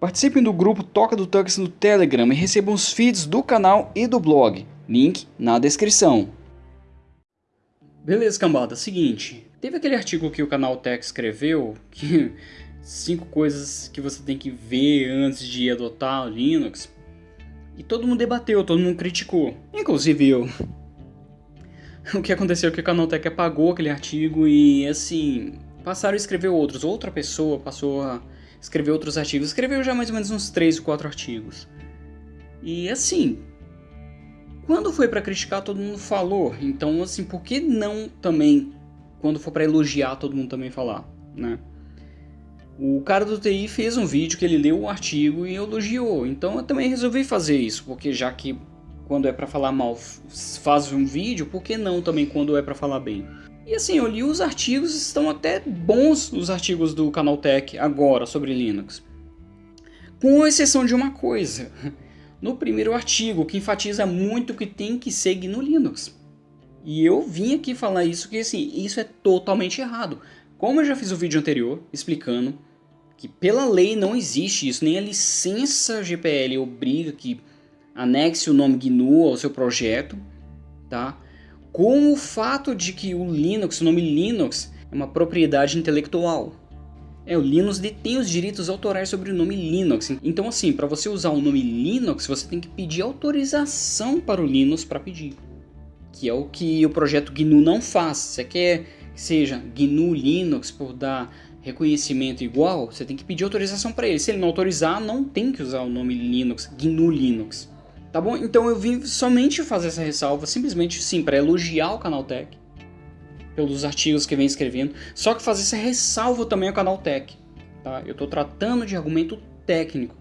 Participem do grupo Toca do Tux no Telegram e recebam os feeds do canal e do blog. Link na descrição. Beleza, cambada. Seguinte, teve aquele artigo que o canal Tech escreveu, que cinco coisas que você tem que ver antes de adotar o Linux. E todo mundo debateu, todo mundo criticou, inclusive eu. O que aconteceu é que o canal Tech apagou aquele artigo e assim, passaram a escrever outros. Outra pessoa passou a escrever outros artigos. Escreveu já mais ou menos uns 3 ou 4 artigos. E assim, quando foi para criticar, todo mundo falou. Então, assim, por que não também, quando for para elogiar, todo mundo também falar, né? O cara do TI fez um vídeo que ele leu o artigo e elogiou. Então eu também resolvi fazer isso, porque já que quando é para falar mal faz um vídeo, por que não também quando é para falar bem? E assim, eu li os artigos, estão até bons os artigos do Canaltech agora sobre Linux. Com exceção de uma coisa no primeiro artigo, que enfatiza muito que tem que ser GNU Linux. E eu vim aqui falar isso, que assim, isso é totalmente errado. Como eu já fiz o vídeo anterior, explicando que pela lei não existe isso, nem a licença GPL obriga que anexe o nome GNU ao seu projeto, tá? Com o fato de que o Linux, o nome Linux, é uma propriedade intelectual. É, o Linux detém os direitos autorais sobre o nome Linux. Então assim, para você usar o nome Linux, você tem que pedir autorização para o Linux para pedir. Que é o que o projeto GNU não faz. Você quer que seja GNU Linux por dar reconhecimento igual, você tem que pedir autorização para ele. Se ele não autorizar, não tem que usar o nome Linux, GNU Linux. Tá bom? Então eu vim somente fazer essa ressalva, simplesmente sim, para elogiar o Canaltech pelos artigos que vem escrevendo, só que fazer essa ressalva também ao canal Tech. Tá? Eu estou tratando de argumento técnico.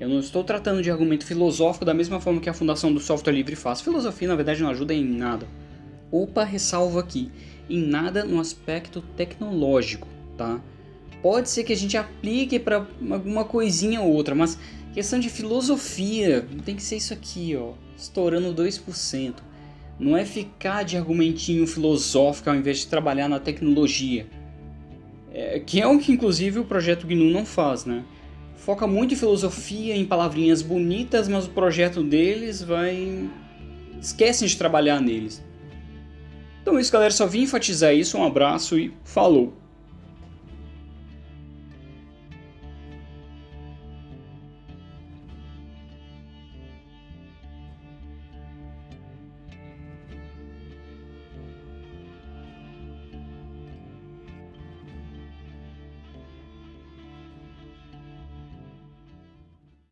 Eu não estou tratando de argumento filosófico da mesma forma que a Fundação do Software Livre faz. Filosofia, na verdade, não ajuda em nada. Opa, ressalvo aqui. Em nada no aspecto tecnológico, tá? Pode ser que a gente aplique para alguma coisinha ou outra, mas questão de filosofia, tem que ser isso aqui, ó. Estourando 2%. Não é ficar de argumentinho filosófico ao invés de trabalhar na tecnologia. É, que é o que inclusive o projeto GNU não faz, né? Foca muito em filosofia, em palavrinhas bonitas, mas o projeto deles vai... Esquecem de trabalhar neles. Então é isso galera, só vim enfatizar isso, um abraço e falou!